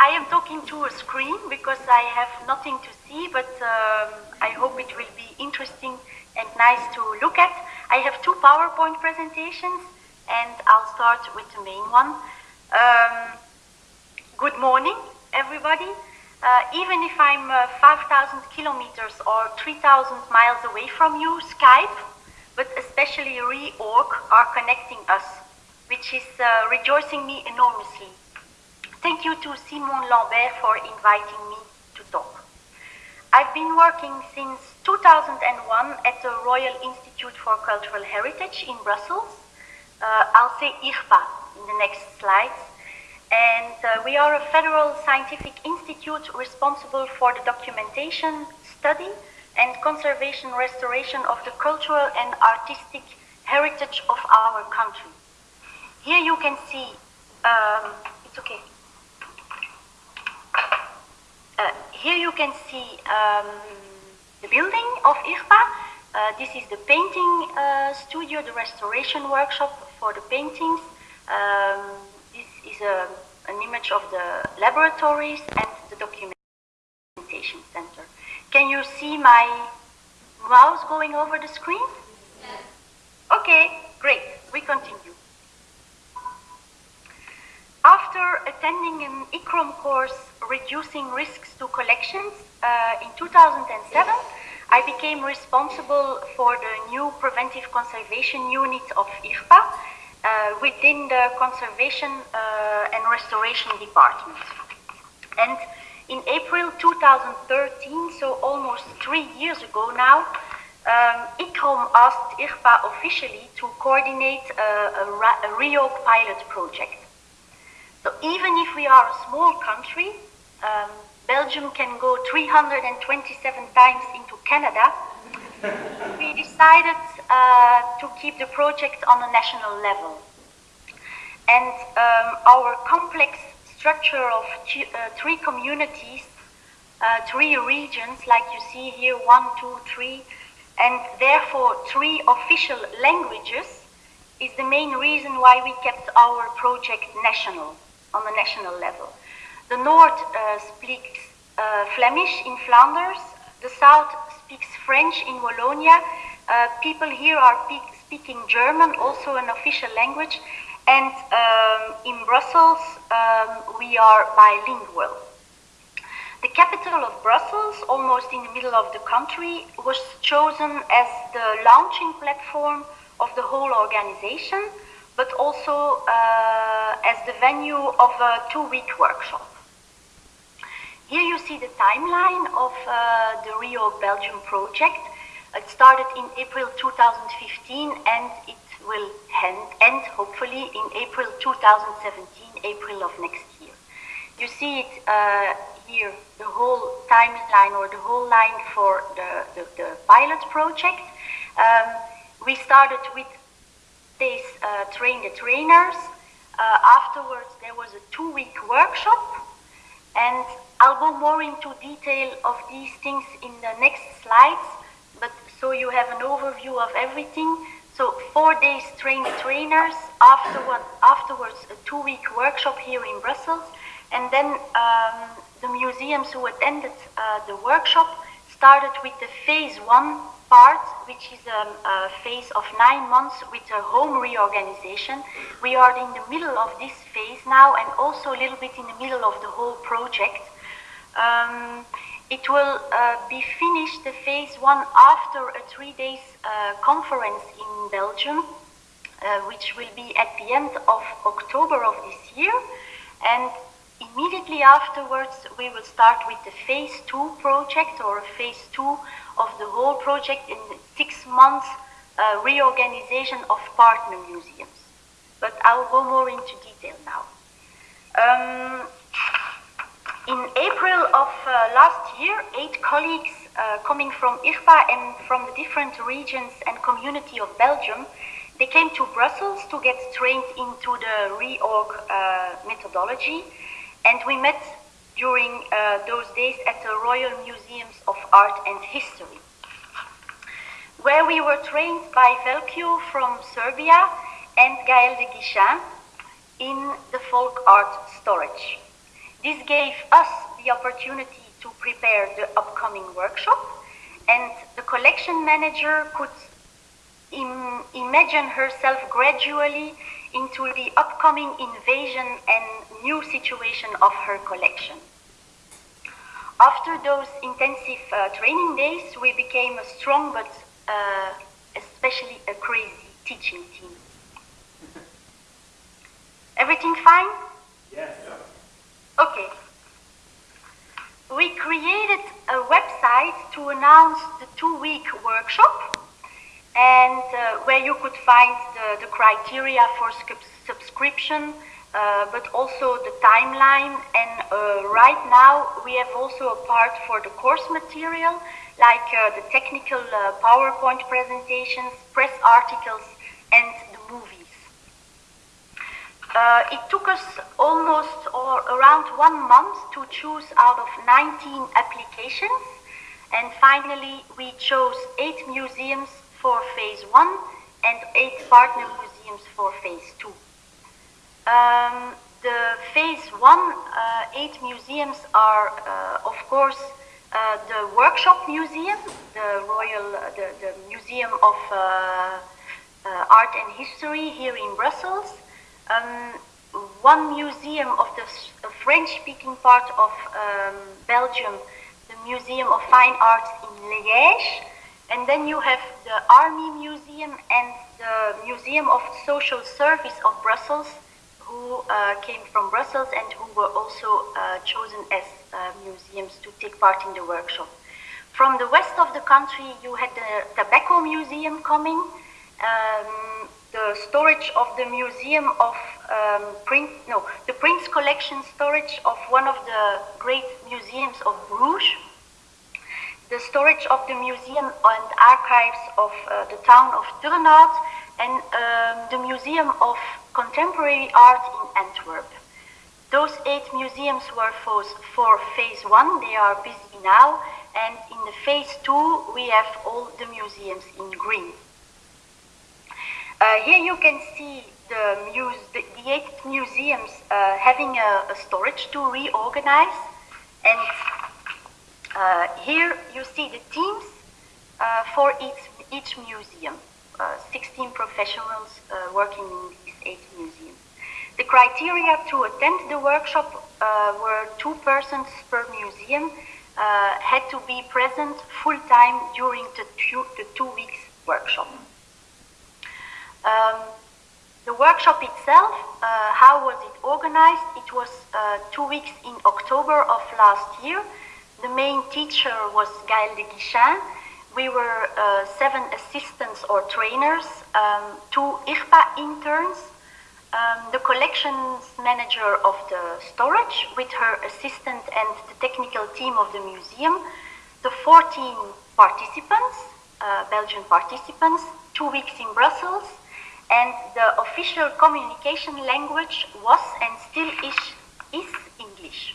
I am talking to a screen because I have nothing to see, but um, I hope it will be interesting and nice to look at. I have two PowerPoint presentations, and I'll start with the main one. Um, good morning, everybody. Uh, even if I'm uh, 5,000 kilometers or 3,000 miles away from you, Skype, but especially Reorg, are connecting us, which is uh, rejoicing me enormously. Thank you to Simon Lambert for inviting me to talk. I've been working since 2001 at the Royal Institute for Cultural Heritage in Brussels. Uh, I'll say IRPA in the next slides. And uh, we are a federal scientific institute responsible for the documentation, study, and conservation restoration of the cultural and artistic heritage of our country. Here you can see, um, it's okay. Uh, here you can see um, the building of IRPA. Uh, this is the painting uh, studio, the restoration workshop for the paintings. Um, this is a, an image of the laboratories and the documentation center. Can you see my mouse going over the screen? Yes. Okay, great. We continue. After attending an ICCROM course, Reducing Risks to Collections, uh, in 2007, I became responsible for the new Preventive Conservation Unit of IRPA uh, within the Conservation uh, and Restoration Department. And in April 2013, so almost three years ago now, um, ICCROM asked IRPA officially to coordinate a, a, a REORG pilot project. So even if we are a small country, um, Belgium can go 327 times into Canada, we decided uh, to keep the project on a national level. And um, our complex structure of uh, three communities, uh, three regions, like you see here, one, two, three, and therefore three official languages, is the main reason why we kept our project national on the national level. The north uh, speaks uh, Flemish in Flanders, the south speaks French in Wallonia, uh, people here are speaking German, also an official language, and um, in Brussels um, we are bilingual. The capital of Brussels, almost in the middle of the country, was chosen as the launching platform of the whole organization but also uh, as the venue of a two-week workshop. Here you see the timeline of uh, the Reorg Belgium project. It started in April 2015 and it will end, end hopefully in April 2017, April of next year. You see it uh, here, the whole timeline or the whole line for the, the, the pilot project. Um, we started with they uh, trained the trainers. Uh, afterwards, there was a two-week workshop, and I'll go more into detail of these things in the next slides, but so you have an overview of everything. So four days train the trainers, afterward, afterwards a two-week workshop here in Brussels, and then um, the museums who attended uh, the workshop started with the phase one part, which is um, a phase of nine months with a home reorganization. We are in the middle of this phase now and also a little bit in the middle of the whole project. Um, it will uh, be finished, the phase one, after a three days uh, conference in Belgium, uh, which will be at the end of October of this year. And immediately afterwards, we will start with the phase two project or a phase two of the whole project in six months uh, reorganization of partner museums. But I'll go more into detail now. Um, in April of uh, last year, eight colleagues uh, coming from IRPA and from the different regions and community of Belgium, they came to Brussels to get trained into the reorg uh, methodology. And we met during uh, those days at the Royal Museums of Art and History, where we were trained by Veljko from Serbia and Gaël de Guichen in the folk art storage. This gave us the opportunity to prepare the upcoming workshop and the collection manager could Im imagine herself gradually into the upcoming invasion and new situation of her collection. After those intensive uh, training days, we became a strong but uh, especially a crazy teaching team. Everything fine? Yes. Okay. We created a website to announce the two-week workshop and uh, where you could find the, the criteria for subscription, uh, but also the timeline. And uh, right now we have also a part for the course material, like uh, the technical uh, PowerPoint presentations, press articles, and the movies. Uh, it took us almost or around one month to choose out of 19 applications. And finally, we chose eight museums for phase one and eight partner museums for phase two. Um, the phase one, uh, eight museums are, uh, of course, uh, the Workshop Museum, the Royal, the, the Museum of Art and History here in Brussels, um, one museum of the French-speaking part of um, Belgium, the Museum of Fine Arts in Liège, and then you have the Army Museum and the Museum of Social Service of Brussels, who uh, came from Brussels and who were also uh, chosen as uh, museums to take part in the workshop. From the west of the country, you had the Tobacco Museum coming, um, the storage of the Museum of um, Print, no, the Prince Collection storage of one of the great museums of Bruges, storage of the museum and archives of uh, the town of Turnhout and um, the Museum of Contemporary Art in Antwerp. Those eight museums were for, for phase one, they are busy now, and in the phase two we have all the museums in green. Uh, here you can see the, muse, the, the eight museums uh, having a, a storage to reorganize and uh, here you see the teams uh, for each, each museum, uh, 16 professionals uh, working in these eight museums. The criteria to attend the workshop uh, were two persons per museum uh, had to be present full time during the two, the two weeks workshop. Um, the workshop itself, how was it organized? It was two weeks in October of last year the main teacher was Gaël de Guichen. We were uh, seven assistants or trainers, um, two IRPA interns, um, the collections manager of the storage with her assistant and the technical team of the museum, the 14 participants, uh, Belgian participants, two weeks in Brussels, and the official communication language was and still is, is English.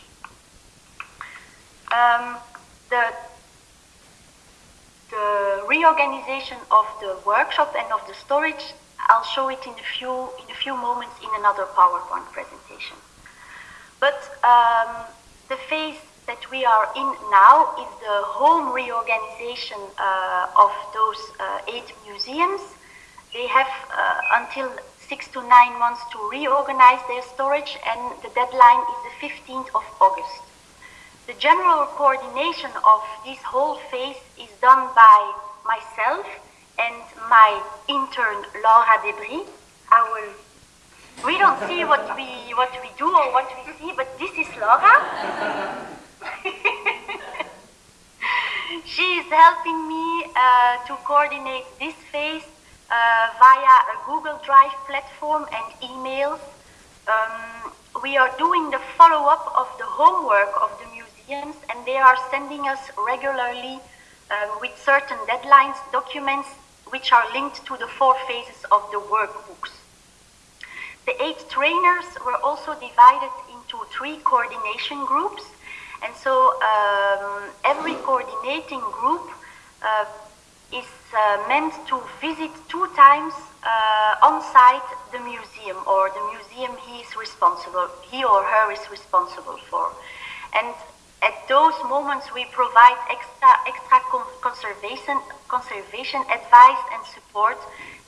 Um, the, the reorganization of the workshop and of the storage, I'll show it in a few, in a few moments in another PowerPoint presentation. But um, the phase that we are in now is the home reorganization uh, of those uh, eight museums. They have uh, until six to nine months to reorganize their storage and the deadline is the 15th of August. The general coordination of this whole phase is done by myself and my intern Laura Debris. Will. We don't see what we what we do or what we see, but this is Laura. she is helping me uh, to coordinate this phase uh, via a Google Drive platform and emails. Um, we are doing the follow-up of the homework of the museums and they are sending us regularly um, with certain deadlines documents which are linked to the four phases of the workbooks. The eight trainers were also divided into three coordination groups and so um, every coordinating group uh, is uh, meant to visit two times uh, on site the museum or the museum he is responsible, he or her is responsible for. And at those moments we provide extra, extra conservation, conservation advice and support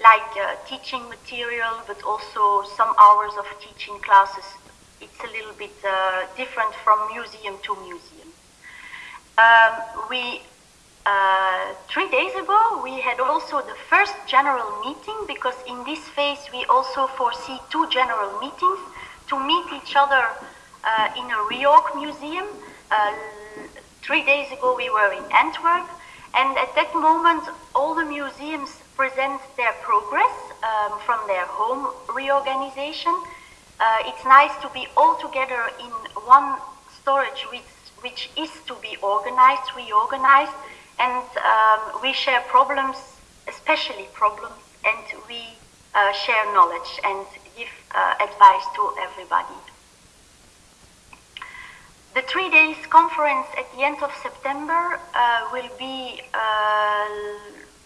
like uh, teaching material but also some hours of teaching classes. It's a little bit uh, different from museum to museum. Um, we uh, three days ago, we had also the first general meeting because in this phase we also foresee two general meetings to meet each other uh, in a reorg museum. Uh, three days ago we were in Antwerp and at that moment all the museums present their progress um, from their home reorganization. Uh, it's nice to be all together in one storage which, which is to be organized, reorganized, and um, we share problems, especially problems, and we uh, share knowledge and give uh, advice to everybody. The three days conference at the end of September uh, will be uh,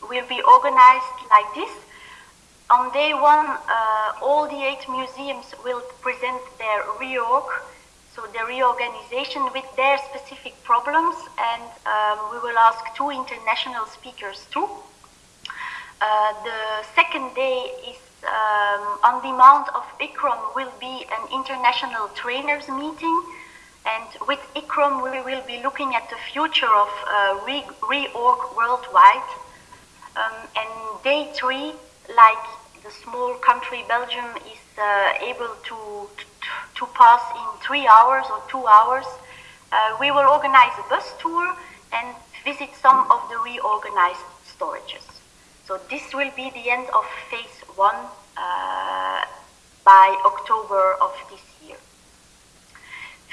will be organized like this. On day one, uh, all the eight museums will present their reorg so the reorganization with their specific problems, and um, we will ask two international speakers too. Uh, the second day is um, on demand of ICCROM will be an international trainers meeting, and with ICCROM we will be looking at the future of uh, reorg worldwide. Um, and day three, like the small country Belgium is uh, able to, to to pass in three hours or two hours. Uh, we will organize a bus tour and visit some of the reorganized storages. So this will be the end of phase one uh, by October of this year.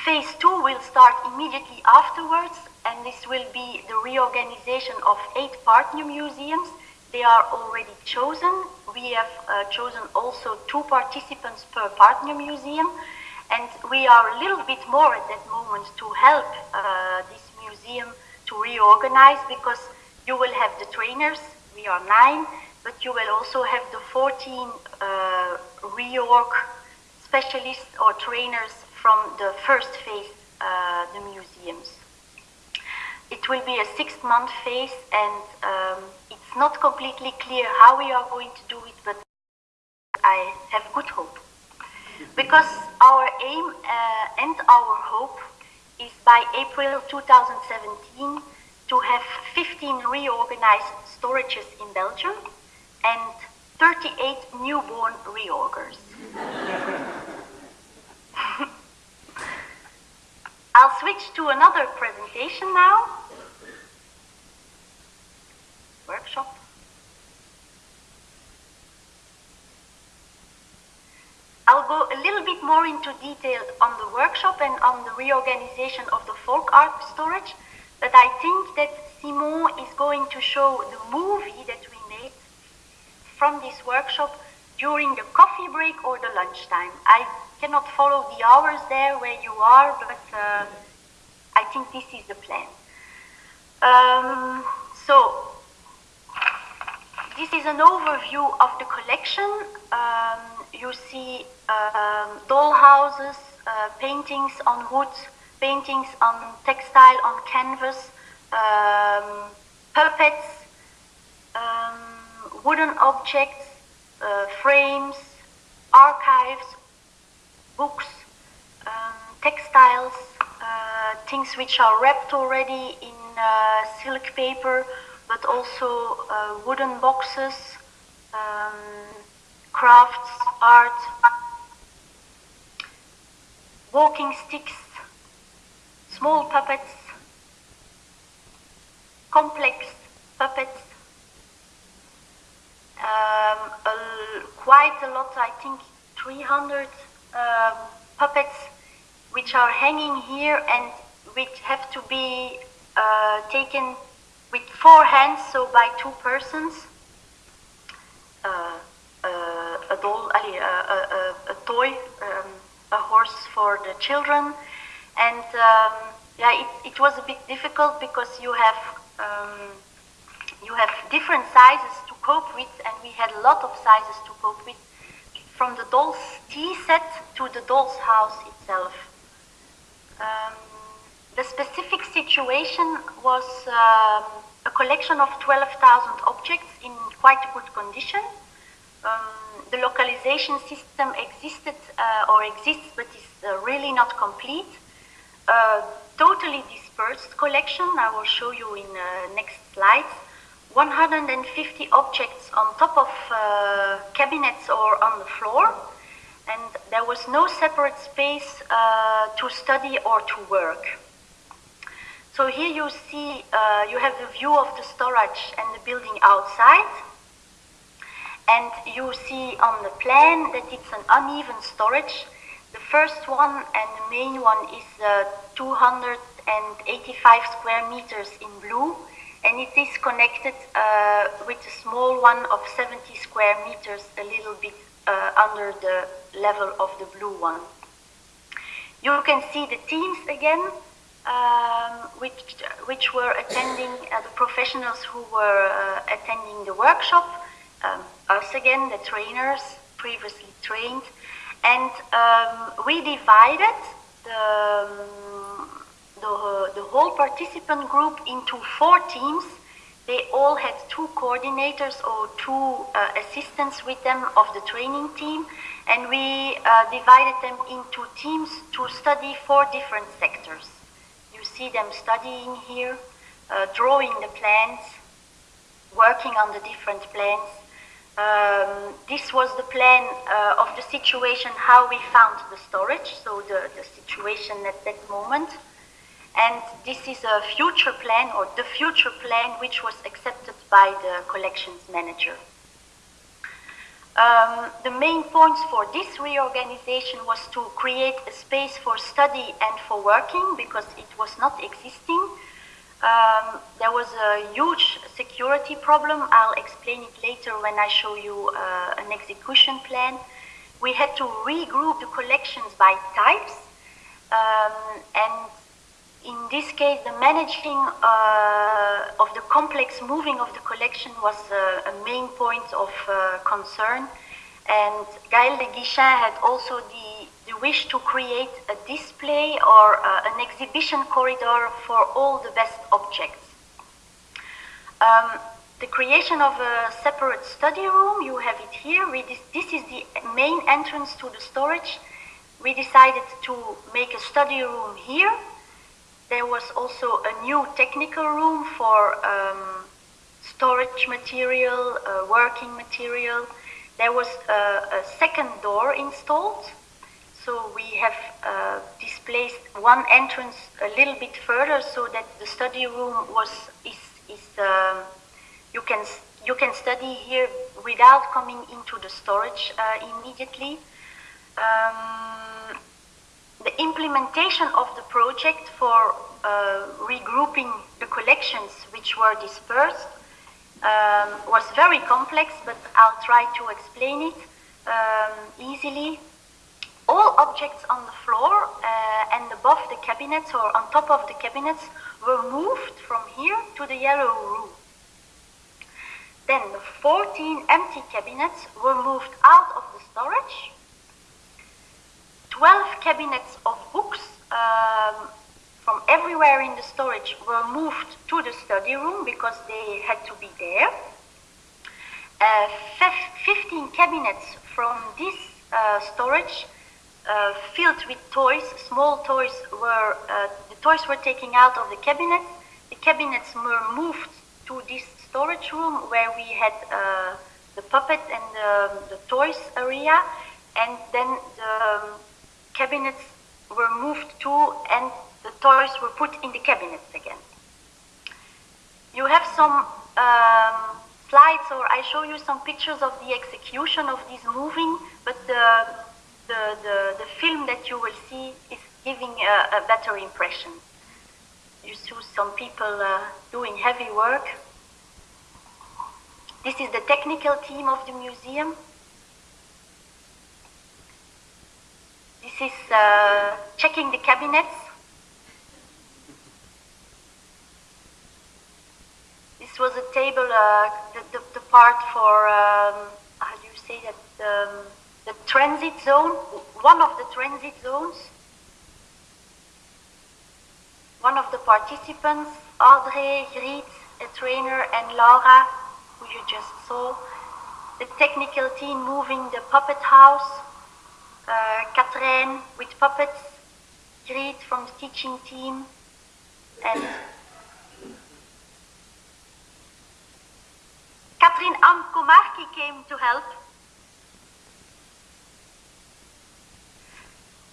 Phase two will start immediately afterwards and this will be the reorganization of eight partner museums. They are already chosen. We have uh, chosen also two participants per partner museum and we are a little bit more at that moment to help uh, this museum to reorganize because you will have the trainers, we are nine, but you will also have the 14 uh, reorg specialists or trainers from the first phase, uh, the museums. It will be a six-month phase and um, it's not completely clear how we are going to do it, but I have good hope. Because our aim uh, and our hope is by April 2017 to have 15 reorganized storages in Belgium and 38 newborn reorgers. I'll switch to another presentation now. Workshop. I'll go a little bit more into detail on the workshop and on the reorganization of the folk art storage, but I think that Simon is going to show the movie that we made from this workshop during the coffee break or the lunchtime. I cannot follow the hours there where you are, but uh, I think this is the plan. Um, so, this is an overview of the collection. Um, you see um, doll houses, uh, paintings on wood, paintings on textile, on canvas, um, puppets, um, wooden objects, frames, archives, books, um, textiles, uh, things which are wrapped already in uh, silk paper, but also uh, wooden boxes, um, crafts, art, walking sticks, small puppets, complex puppets, um, a, quite a lot, I think 300 um, puppets which are hanging here and which have to be uh, taken with four hands, so by two persons. Uh, uh, a doll, a, a, a toy, um, a horse for the children. And um, yeah, it, it was a bit difficult because you have um, you have different sizes to cope with, and we had a lot of sizes to cope with, from the doll's tea set to the doll's house itself. Um, the specific situation was um, a collection of 12,000 objects in quite good condition. Um, the localization system existed uh, or exists, but is uh, really not complete. Uh, totally dispersed collection, I will show you in uh, next slides. 150 objects on top of uh, cabinets or on the floor, and there was no separate space uh, to study or to work. So here you see, uh, you have the view of the storage and the building outside, and you see on the plan that it's an uneven storage. The first one and the main one is uh, 285 square meters in blue, and it is connected uh, with a small one of 70 square meters, a little bit uh, under the level of the blue one. You can see the teams again, um, which, which were attending, uh, the professionals who were uh, attending the workshop, um, us again, the trainers, previously trained, and um, we divided the, um, the, the whole participant group into four teams. They all had two coordinators or two uh, assistants with them of the training team, and we uh, divided them into teams to study four different sectors. You see them studying here, uh, drawing the plans, working on the different plans. Um, this was the plan uh, of the situation, how we found the storage, so the, the situation at that moment. And this is a future plan, or the future plan, which was accepted by the collections manager. Um, the main points for this reorganization was to create a space for study and for working because it was not existing. Um, there was a huge security problem. I'll explain it later when I show you uh, an execution plan. We had to regroup the collections by types. Um, and in this case, the managing uh, of the complex moving of the collection was uh, a main point of uh, concern. And Gaël de Guichen had also the, the wish to create a display or uh, an exhibition corridor for all the best objects. Um, the creation of a separate study room, you have it here. This, this is the main entrance to the storage. We decided to make a study room here there was also a new technical room for um, storage material, uh, working material. There was a, a, second door installed. So we have uh, displaced one entrance a little bit further so that the study room was is, is um, you can you can study here without coming into the storage uh, immediately. Um, the implementation of the project for uh, regrouping the collections which were dispersed um, was very complex, but I'll try to explain it um, easily. All objects on the floor uh, and above the cabinets or on top of the cabinets were moved from here to the yellow room. Then the 14 empty cabinets were moved out of the storage 12 cabinets of books um, from everywhere in the storage were moved to the study room because they had to be there. Uh, 15 cabinets from this uh, storage uh, filled with toys, small toys were, uh, the toys were taken out of the cabinets. The cabinets were moved to this storage room where we had uh, the puppet and the, the toys area and then the um, cabinets were moved to and the toys were put in the cabinets again. You have some um, slides or I show you some pictures of the execution of this moving, but the, the, the, the film that you will see is giving a, a better impression. You see some people uh, doing heavy work. This is the technical team of the museum. Is uh, checking the cabinets. This this was a table, uh, the, the, the, part for, um, how do you say that, um, the transit zone, one of the transit zones. One of the participants, Audrey, Griet, a trainer, and Laura, who you just saw. The technical team moving the puppet house, uh, with puppets, Griet from the teaching team, and Katrien Amkomarki came to help.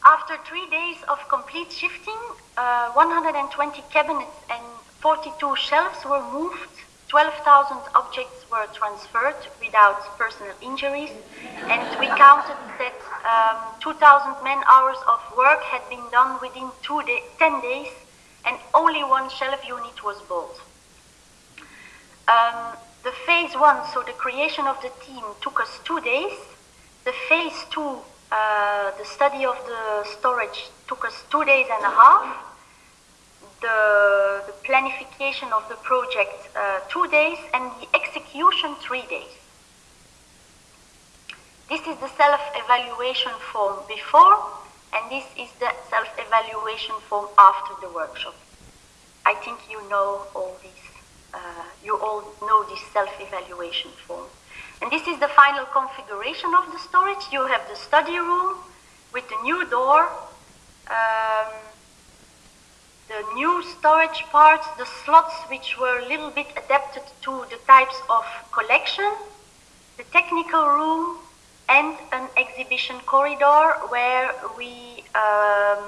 After three days of complete shifting, uh, 120 cabinets and 42 shelves were moved, 12,000 objects were transferred without personal injuries, and we counted that um, 2,000 man hours of work had been done within day 10 days, and only one shelf unit was built. Um, the phase one, so the creation of the team, took us two days. The phase two uh, the study of the storage took us two days and a half. The, the planification of the project uh, two days and the execution three days. This is the self-evaluation form before and this is the self-evaluation form after the workshop. I think you know all these, uh, you all know this self-evaluation form. And this is the final configuration of the storage. You have the study room with the new door, um, the new storage parts, the slots which were a little bit adapted to the types of collection, the technical room, and an exhibition corridor where we, um,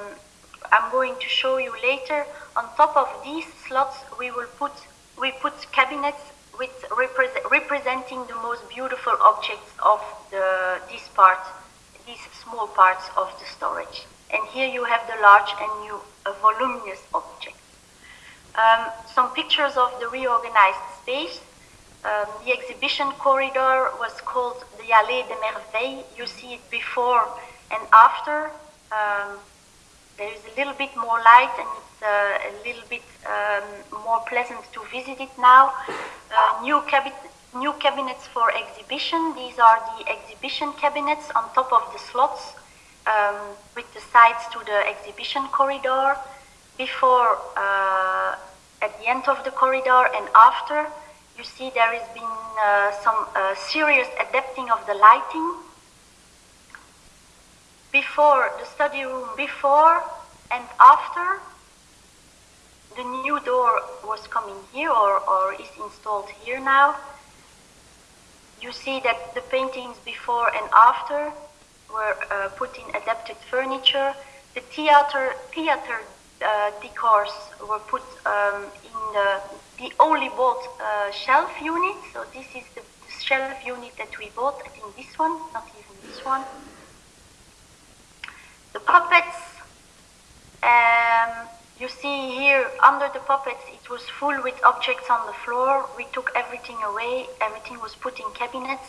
I'm going to show you later, on top of these slots we will put, we put cabinets with representing the most beautiful objects of the, this part, these small parts of the storage. And here you have the large and new uh, voluminous objects. Um, some pictures of the reorganized space. Um, the exhibition corridor was called the Allée des Merveilles. You see it before and after. Um, there is a little bit more light and it's uh, a little bit um, more pleasant to visit it now. Uh, new, cabin new cabinets for exhibition. These are the exhibition cabinets on top of the slots um, with the sides to the exhibition corridor. Before, uh, at the end of the corridor and after, you see there has been uh, some uh, serious adapting of the lighting before the study room before and after the new door was coming here or, or is installed here now you see that the paintings before and after were uh, put in adapted furniture. The theater theater uh, decors were put um, in the, the only bought uh, shelf unit. So this is the, the shelf unit that we bought. I think this one not even this one. The puppets, um, you see here under the puppets it was full with objects on the floor. We took everything away, everything was put in cabinets.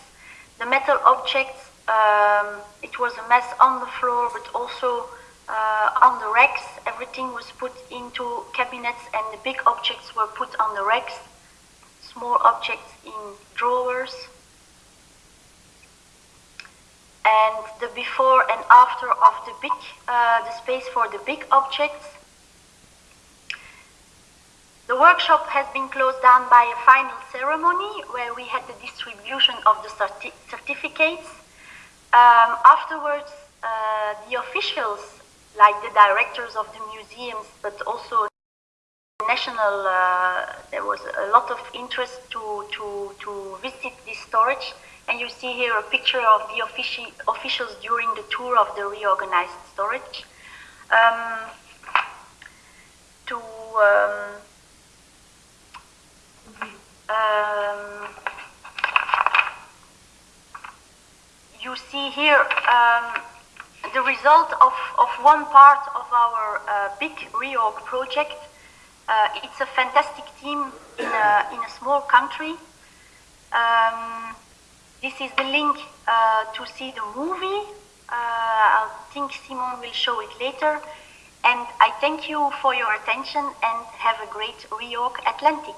The metal objects, um, it was a mess on the floor but also uh, on the racks. Everything was put into cabinets and the big objects were put on the racks. Small objects in drawers and the before and after of the big, uh, the space for the big objects. The workshop has been closed down by a final ceremony where we had the distribution of the certi certificates. Um, afterwards, uh, the officials, like the directors of the museums, but also national, uh, there was a lot of interest to, to, to visit this storage. And you see here a picture of the offici officials during the tour of the reorganized storage. Um, to um, um, you see here um, the result of, of one part of our uh, big reorg project. Uh, it's a fantastic team in a, in a small country. Um, this is the link uh, to see the movie. Uh, I think Simon will show it later. And I thank you for your attention and have a great reorg Atlantic.